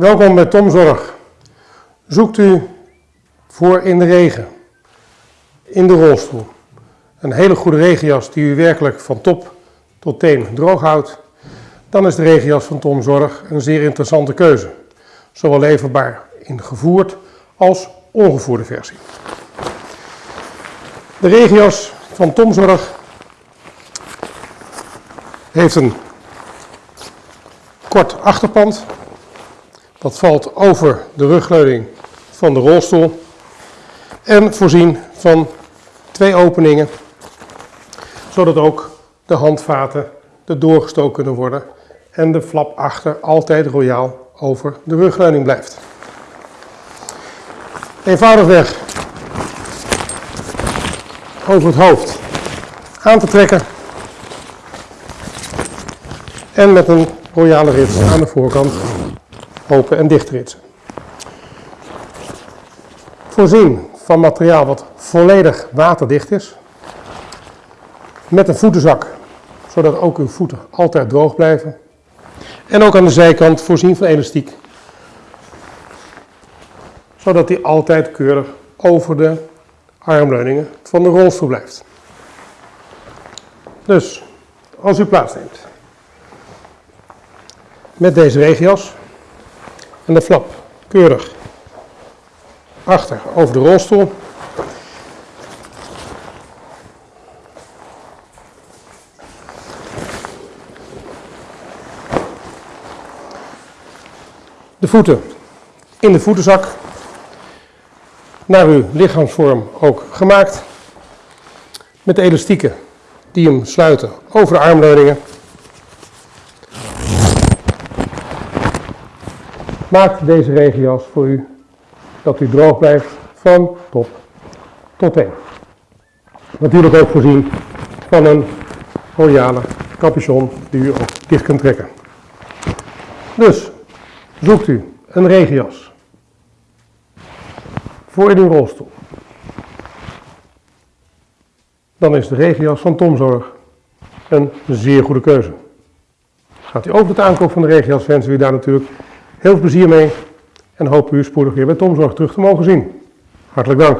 Welkom bij Tomzorg. Zoekt u voor in de regen, in de rolstoel, een hele goede regenjas die u werkelijk van top tot teen droog houdt, dan is de regenjas van Tomzorg een zeer interessante keuze. Zowel leverbaar in gevoerd als ongevoerde versie. De regenjas van Tomzorg heeft een kort achterpand. Dat valt over de rugleuning van de rolstoel. En voorzien van twee openingen, zodat ook de handvaten er doorgestoken kunnen worden en de flap achter altijd royaal over de rugleuning blijft. Eenvoudigweg over het hoofd aan te trekken en met een royale rits aan de voorkant open en dicht ritsen. Voorzien van materiaal wat volledig waterdicht is. Met een voetenzak, zodat ook uw voeten altijd droog blijven. En ook aan de zijkant voorzien van elastiek, zodat die altijd keurig over de armleuningen van de rolstoel blijft. Dus, als u plaatsneemt met deze regenjas en de flap keurig achter over de rolstoel. De voeten in de voetenzak, naar uw lichaamsvorm ook gemaakt, met elastieken die hem sluiten over de armleuningen. Maakt deze regenjas voor u dat u droog blijft van top tot teen. Natuurlijk ook voorzien van een royale capuchon die u ook dicht kunt trekken. Dus zoekt u een regenjas voor in uw rolstoel. Dan is de regenjas van Tomzorg een zeer goede keuze. Gaat u over het aankoop van de regenjas wensen we u daar natuurlijk heel veel plezier mee en hoop u spoedig weer bij Tomzorg terug te mogen zien. Hartelijk dank.